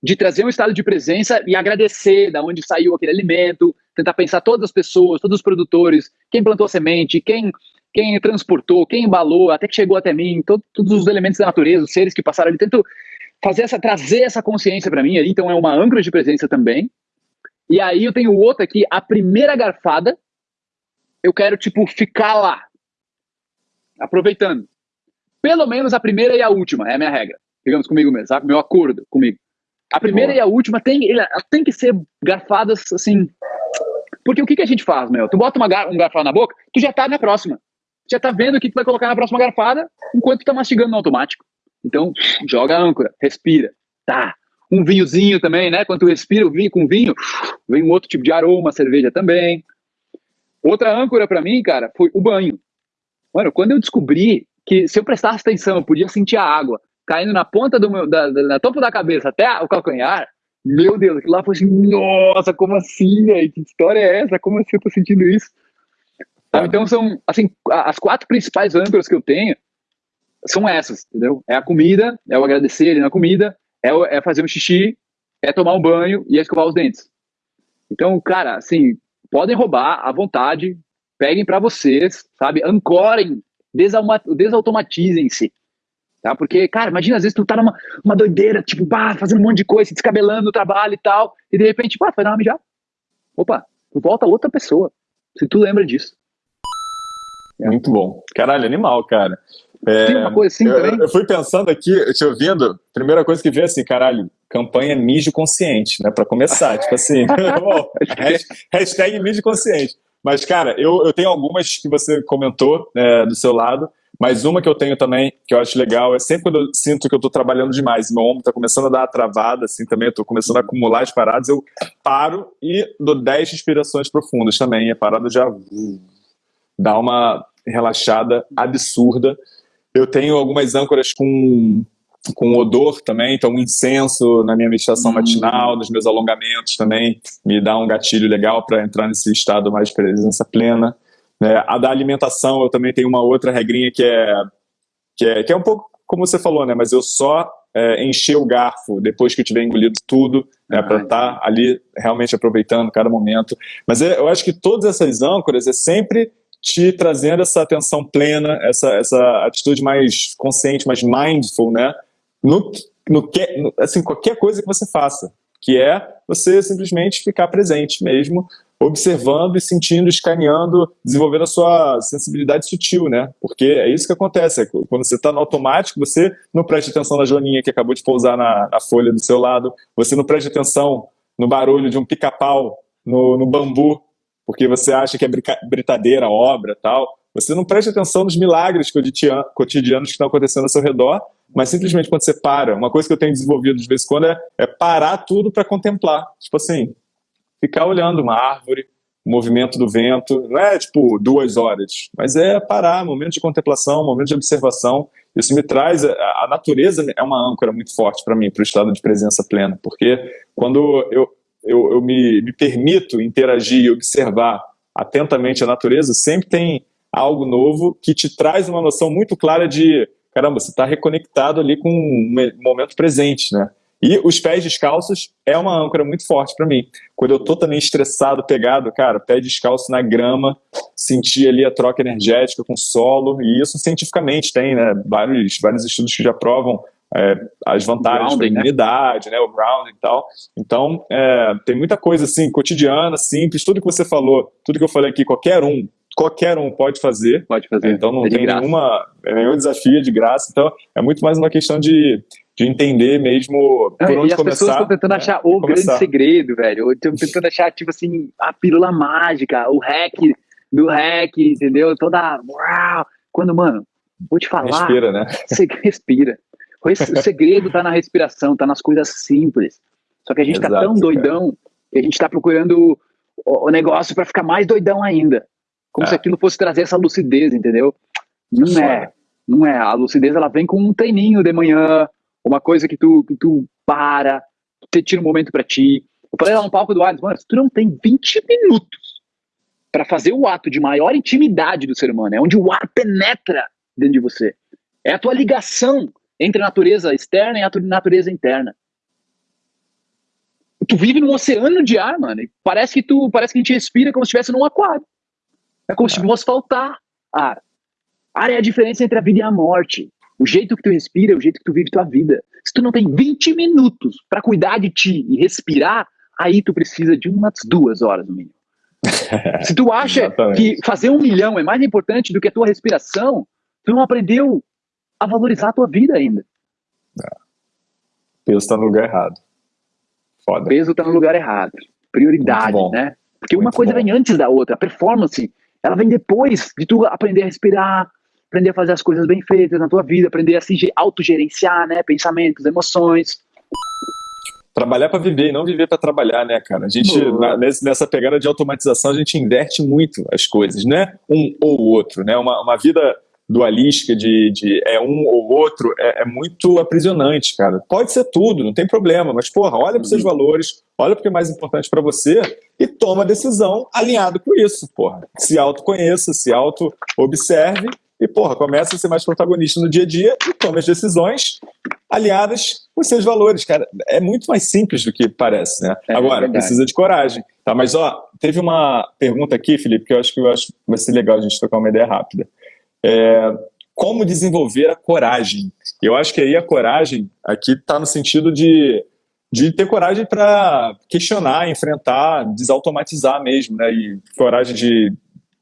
de trazer um estado de presença e agradecer da onde saiu aquele alimento, tentar pensar todas as pessoas, todos os produtores, quem plantou a semente, quem quem transportou, quem embalou, até que chegou até mim, todo, todos os elementos da natureza, os seres que passaram ali, tento fazer essa, trazer essa consciência para mim então é uma âncora de presença também. E aí eu tenho outro aqui, a primeira garfada, eu quero, tipo, ficar lá, aproveitando. Pelo menos a primeira e a última, é a minha regra. Digamos comigo mesmo, sabe? Meu acordo comigo. A primeira Boa. e a última tem, tem que ser garfadas, assim... Porque o que, que a gente faz, meu? Tu bota uma, um garfado na boca, tu já tá na próxima já tá vendo o que tu vai colocar na próxima garfada enquanto tu tá mastigando no automático. Então, joga a âncora, respira. Tá. Um vinhozinho também, né? Quando tu respira o vinho com vinho, vem um outro tipo de aroma, cerveja também. Outra âncora para mim, cara, foi o banho. Mano, quando eu descobri que se eu prestasse atenção, eu podia sentir a água caindo na ponta do meu, da, da, na topo da cabeça até o calcanhar, meu Deus, aquilo lá foi assim, nossa, como assim, velho? Que história é essa? Como assim eu tô sentindo isso? Então são, assim, as quatro principais âncoras que eu tenho são essas, entendeu? É a comida, é o agradecer ali na comida, é, o, é fazer um xixi, é tomar um banho e é escovar os dentes. Então, cara, assim, podem roubar à vontade, peguem para vocês, sabe? Ancorem, desautomatizem-se. Tá? Porque, cara, imagina, às vezes tu tá numa uma doideira, tipo, pá, fazendo um monte de coisa, se descabelando no trabalho e tal, e de repente, pá, vai dar uma mijada. Opa, volta outra pessoa. Se tu lembra disso. É. Muito bom. Caralho, animal, cara. É, Tem uma coisa assim eu, também? Eu fui pensando aqui, te ouvindo, primeira coisa que veio assim, caralho, campanha mijo consciente, né? Pra começar, tipo assim, bom, hashtag mijo consciente. Mas, cara, eu, eu tenho algumas que você comentou é, do seu lado, mas uma que eu tenho também, que eu acho legal, é sempre quando eu sinto que eu tô trabalhando demais, meu ombro tá começando a dar uma travada, assim, também, eu tô começando a acumular as paradas, eu paro e dou 10 respirações profundas também, a parada já dá uma relaxada absurda. Eu tenho algumas âncoras com, com odor também, então um incenso na minha meditação hum. matinal, nos meus alongamentos também, me dá um gatilho legal para entrar nesse estado mais de presença plena. É, a da alimentação, eu também tenho uma outra regrinha que é, que é, que é um pouco como você falou, né? Mas eu só é, encher o garfo depois que eu tiver engolido tudo, né, para estar tá ali realmente aproveitando cada momento. Mas é, eu acho que todas essas âncoras é sempre te trazendo essa atenção plena, essa, essa atitude mais consciente, mais mindful, né? No, no que, no, assim, qualquer coisa que você faça, que é você simplesmente ficar presente mesmo, observando e sentindo, escaneando, desenvolvendo a sua sensibilidade sutil, né? Porque é isso que acontece, é quando você está no automático, você não presta atenção na joaninha que acabou de pousar na, na folha do seu lado, você não presta atenção no barulho de um pica-pau no, no bambu porque você acha que é britadeira, obra tal. Você não presta atenção nos milagres cotidianos que estão acontecendo ao seu redor, mas simplesmente quando você para, uma coisa que eu tenho desenvolvido de vez em quando é, é parar tudo para contemplar. Tipo assim, ficar olhando uma árvore, o movimento do vento, não é tipo duas horas, mas é parar, momento de contemplação, momento de observação. Isso me traz, a natureza é uma âncora muito forte para mim, para o estado de presença plena, porque quando eu, eu, eu me, me permito interagir e observar atentamente a natureza, sempre tem algo novo que te traz uma noção muito clara de caramba, você está reconectado ali com o momento presente, né? E os pés descalços é uma âncora muito forte para mim. Quando eu tô também estressado, pegado, cara, pé descalço na grama, sentir ali a troca energética com o solo, e isso cientificamente tem, né? Vários, vários estudos que já provam é, as vantagens da imunidade, né? né? O grounding e tal. Então, é, tem muita coisa assim, cotidiana, simples, tudo que você falou, tudo que eu falei aqui, qualquer um, qualquer um pode fazer. Pode fazer. Então não é tem nenhuma, é nenhum desafio de graça. Então é muito mais uma questão de, de entender mesmo por é, onde e as começar. pessoas estão tentando né? achar o começar. grande segredo, velho. Estão tentando achar, tipo assim, a pílula mágica, o hack do hack, entendeu? Toda. Uau! Quando, mano, vou te falar. Respira, né? Você respira. O segredo tá na respiração, tá nas coisas simples. Só que a gente Exato, tá tão doidão cara. que a gente tá procurando o negócio para ficar mais doidão ainda. Como é. se aquilo fosse trazer essa lucidez, entendeu? Não é. Não é. A lucidez ela vem com um treininho de manhã, uma coisa que tu, que tu para, você tira um momento para ti. Eu falei lá no palco do Alisson, mano, se tu não tem 20 minutos para fazer o ato de maior intimidade do ser humano, é onde o ar penetra dentro de você. É a tua ligação entre a natureza externa e a natureza interna. Tu vive num oceano de ar, mano. parece que tu, parece que a gente respira como se estivesse num aquário. É como se fosse faltar ar. Ar é a diferença entre a vida e a morte. O jeito que tu respira é o jeito que tu vive tua vida. Se tu não tem 20 minutos para cuidar de ti e respirar, aí tu precisa de umas duas horas no mínimo. Se tu acha que fazer um milhão é mais importante do que a tua respiração, tu não aprendeu a valorizar a tua vida ainda. É. O peso está no lugar errado. Foda. O peso está no lugar errado. Prioridade, né? Porque Muito uma coisa bom. vem antes da outra. A performance ela vem depois de tu aprender a respirar, aprender a fazer as coisas bem feitas na tua vida, aprender a se autogerenciar, né, pensamentos, emoções. Trabalhar para viver e não viver para trabalhar, né, cara? A gente, na, nessa pegada de automatização, a gente inverte muito as coisas, né? Um ou outro, né? Uma, uma vida dualística de, de é um ou outro é, é, muito aprisionante, cara. Pode ser tudo, não tem problema, mas, porra, olha para seus uhum. valores, olha o que é mais importante para você e toma a decisão alinhado com isso, porra. Se autoconheça, se auto-observe e, porra, começa a ser mais protagonista no dia a dia e tome as decisões alinhadas com seus valores, cara. É muito mais simples do que parece, né? É, Agora, é precisa de coragem. Tá, mas, ó, teve uma pergunta aqui, Felipe, que eu acho que eu acho que vai ser legal a gente trocar uma ideia rápida. É, como desenvolver a coragem? Eu acho que aí a coragem aqui está no sentido de, de ter coragem para questionar, enfrentar, desautomatizar mesmo, né? E coragem de,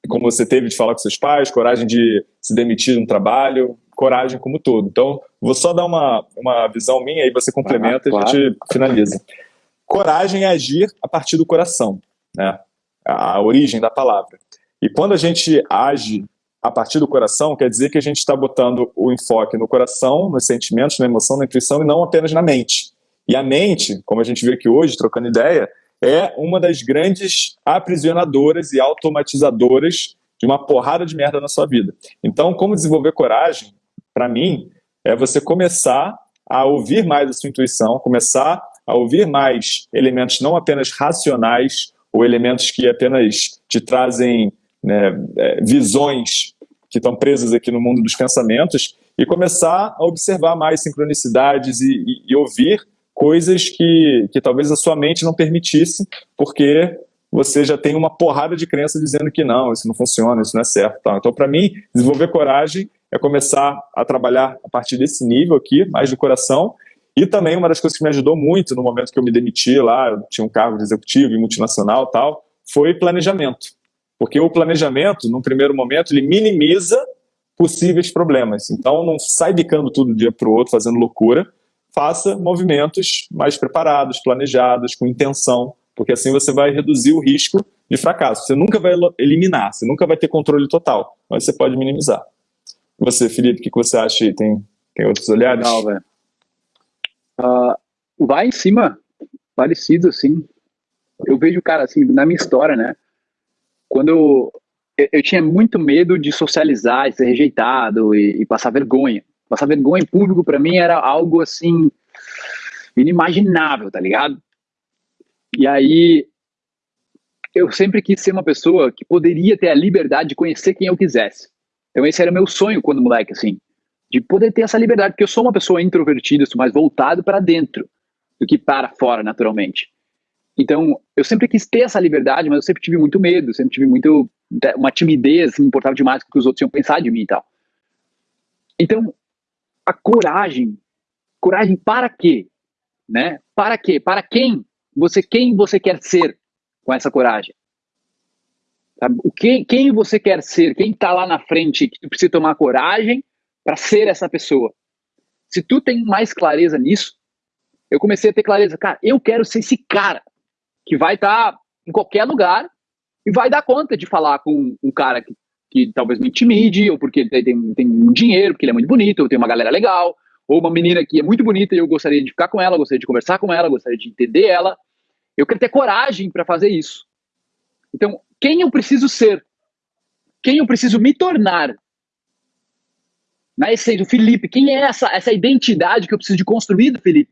como você teve de falar com seus pais, coragem de se demitir de um trabalho, coragem como todo. Então, vou só dar uma, uma visão minha e você complementa ah, claro. e a gente finaliza. Coragem é agir a partir do coração, né? A origem da palavra. E quando a gente age a partir do coração, quer dizer que a gente está botando o enfoque no coração, nos sentimentos, na emoção, na intuição e não apenas na mente. E a mente, como a gente vê aqui hoje, trocando ideia, é uma das grandes aprisionadoras e automatizadoras de uma porrada de merda na sua vida. Então, como desenvolver coragem, para mim, é você começar a ouvir mais a sua intuição, começar a ouvir mais elementos não apenas racionais ou elementos que apenas te trazem né, é, visões que estão presas aqui no mundo dos pensamentos e começar a observar mais sincronicidades e, e, e ouvir coisas que, que talvez a sua mente não permitisse, porque você já tem uma porrada de crença dizendo que não, isso não funciona, isso não é certo. Então, para mim, desenvolver coragem é começar a trabalhar a partir desse nível aqui, mais do coração, e também uma das coisas que me ajudou muito no momento que eu me demiti lá, eu tinha um cargo de executivo e multinacional tal, foi planejamento. Porque o planejamento, num primeiro momento, ele minimiza possíveis problemas. Então, não sai bicando tudo de um dia para o outro, fazendo loucura. Faça movimentos mais preparados, planejados, com intenção, porque assim você vai reduzir o risco de fracasso. Você nunca vai eliminar, você nunca vai ter controle total, mas você pode minimizar. Você, Felipe, o que você acha? Tem, tem outros olhares? Não, velho. Uh, vai em cima, parecido, assim. Eu vejo o cara, assim, na minha história, né? Quando eu, eu, tinha muito medo de socializar, de ser rejeitado e, e passar vergonha. Passar vergonha em público para mim era algo assim inimaginável, tá ligado? E aí eu sempre quis ser uma pessoa que poderia ter a liberdade de conhecer quem eu quisesse. Então esse era meu sonho quando moleque, assim. de poder ter essa liberdade, porque eu sou uma pessoa introvertida, sou mais voltado para dentro do que para fora, naturalmente. Então, eu sempre quis ter essa liberdade, mas eu sempre tive muito medo, sempre tive muito uma timidez, me importava demais com o que os outros iam pensar de mim e tal. Então, a coragem, coragem para quê? Né? Para quê? Para quem? Você quem você quer ser com essa coragem? Sabe? O que, quem você quer ser? Quem está lá na frente que precisa tomar coragem para ser essa pessoa? Se tu tem mais clareza nisso, eu comecei a ter clareza, cara, eu quero ser esse cara que vai estar tá em qualquer lugar e vai dar conta de falar com um cara que, que talvez me intimide, ou porque ele tem, tem dinheiro, porque ele é muito bonito, ou tem uma galera legal, ou uma menina que é muito bonita e eu gostaria de ficar com ela, gostaria de conversar com ela, gostaria de entender ela. Eu quero ter coragem para fazer isso. Então, quem eu preciso ser? Quem eu preciso me tornar? Na essência, o Felipe, quem é essa, essa identidade que eu preciso de construir do Felipe?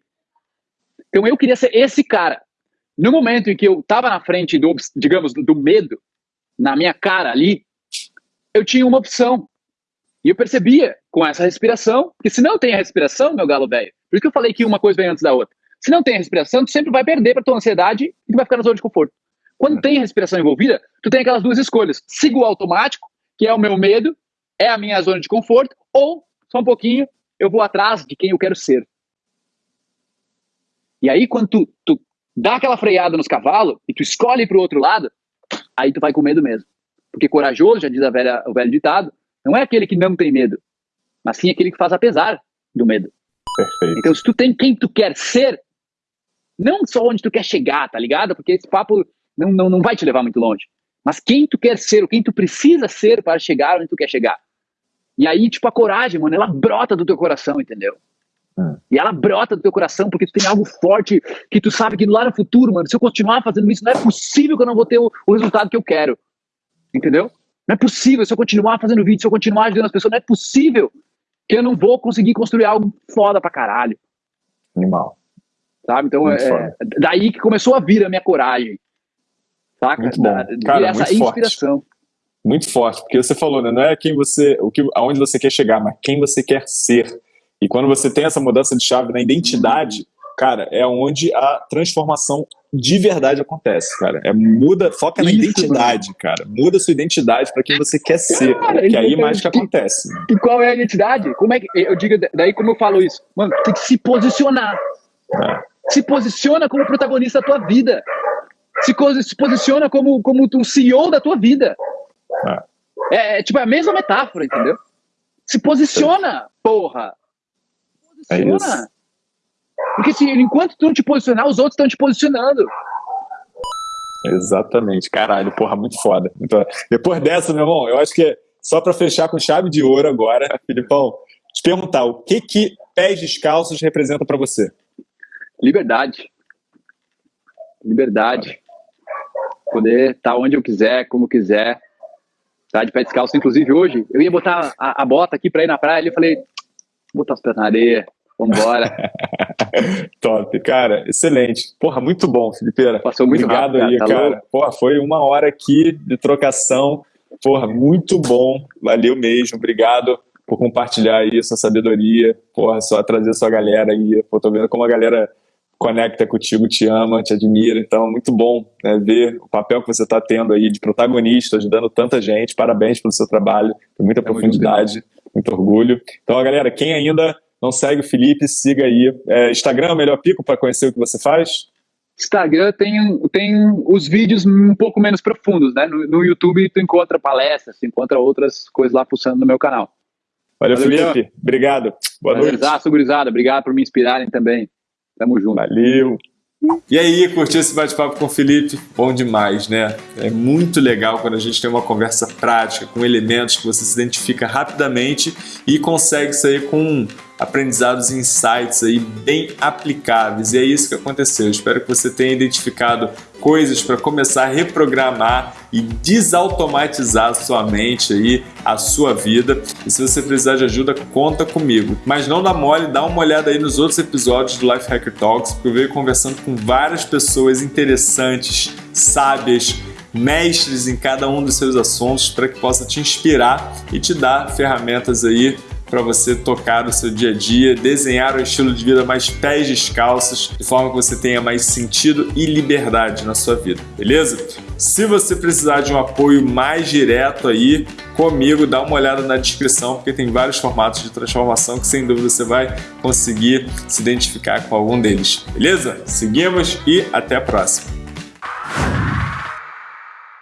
Então, eu queria ser esse cara. No momento em que eu estava na frente do, digamos, do medo, na minha cara ali, eu tinha uma opção. E eu percebia com essa respiração, que se não tem a respiração, meu galo velho, por isso que eu falei que uma coisa vem antes da outra. Se não tem a respiração, tu sempre vai perder para tua ansiedade e tu vai ficar na zona de conforto. Quando é. tem a respiração envolvida, tu tem aquelas duas escolhas. Sigo o automático, que é o meu medo, é a minha zona de conforto, ou, só um pouquinho, eu vou atrás de quem eu quero ser. E aí, quando tu, tu dá aquela freada nos cavalos e tu escolhe para o outro lado, aí tu vai com medo mesmo. Porque corajoso, já diz a velha, o velho ditado, não é aquele que não tem medo, mas sim aquele que faz apesar do medo. Perfeito. Então, se tu tem quem tu quer ser, não só onde tu quer chegar, tá ligado? Porque esse papo não, não, não vai te levar muito longe. Mas quem tu quer ser, ou quem tu precisa ser para chegar onde tu quer chegar. E aí, tipo, a coragem, mano, ela brota do teu coração, entendeu? E ela brota do teu coração porque tu tem algo forte que tu sabe que lá no futuro, mano, se eu continuar fazendo isso, não é possível que eu não vou ter o, o resultado que eu quero. Entendeu? Não é possível, se eu continuar fazendo vídeo, se eu continuar ajudando as pessoas, não é possível que eu não vou conseguir construir algo foda pra caralho. Animal. Sabe? Então, é, é, daí que começou a vir a minha coragem. Saca? Muito bom. Da, Cara, essa muito inspiração. Forte. Muito forte, porque você falou, né? Não é quem você, o que, aonde você quer chegar, mas quem você quer ser. E quando você tem essa mudança de chave na identidade, cara, é onde a transformação de verdade acontece, cara. É muda, foca na Isso, identidade, mano. cara. Muda sua identidade para quem você quer ser, cara, que aí mais que acontece. Né? E qual é a identidade? Como é que eu digo daí como eu falo isso? Mano, tem que se posicionar. É. Se posiciona como protagonista da tua vida. Se, se posiciona como como o CEO da tua vida. É. É, é tipo é a mesma metáfora, entendeu? Se posiciona, porra. É. É Porque se, enquanto tu não te posicionar, os outros estão te posicionando. Exatamente, caralho, porra, muito foda. Então, depois dessa, meu irmão, eu acho que só para fechar com chave de ouro agora, Filipão, te perguntar o que que pés descalços representa para você? Liberdade. Liberdade. Poder estar tá onde eu quiser, como quiser. Tá de pé descalço. Inclusive hoje, eu ia botar a, a bota aqui para ir na praia, e eu falei, botar os pés na areia, vambora. Top, cara, excelente. Porra, muito bom, Felipeira. Passou muito Obrigado rápido, aí, cara. cara. Porra, foi uma hora aqui de trocação. Porra, muito bom. Valeu mesmo. Obrigado por compartilhar aí sua sabedoria. Porra, só trazer sua galera aí. Pô, tô vendo como a galera conecta contigo, te ama, te admira. Então, muito bom né, ver o papel que você está tendo aí de protagonista, ajudando tanta gente. Parabéns pelo seu trabalho, tem muita profundidade muito orgulho. Então, galera, quem ainda não segue o Felipe, siga aí. É, Instagram é o melhor pico para conhecer o que você faz? Instagram tem, tem os vídeos um pouco menos profundos, né? No, no YouTube tu encontra palestras, tu encontra outras coisas lá pulsando no meu canal. Valeu, Valeu Felipe. Obrigado. Boa Valeu, noite. Exato, gurizada. Obrigado por me inspirarem também. Tamo junto. Valeu. E aí, curtiu esse bate-papo com o Felipe? Bom demais, né? É muito legal quando a gente tem uma conversa prática, com elementos que você se identifica rapidamente e consegue sair com aprendizados e insights aí bem aplicáveis. E é isso que aconteceu. Eu espero que você tenha identificado coisas para começar a reprogramar e desautomatizar a sua mente aí, a sua vida. E se você precisar de ajuda, conta comigo. Mas não dá mole, dá uma olhada aí nos outros episódios do Life Hacker Talks, porque eu venho conversando com várias pessoas interessantes, sábias, mestres em cada um dos seus assuntos para que possa te inspirar e te dar ferramentas aí para você tocar o seu dia a dia, desenhar um estilo de vida mais pés descalços, de forma que você tenha mais sentido e liberdade na sua vida, beleza? Se você precisar de um apoio mais direto aí comigo, dá uma olhada na descrição, porque tem vários formatos de transformação que sem dúvida você vai conseguir se identificar com algum deles, beleza? Seguimos e até a próxima!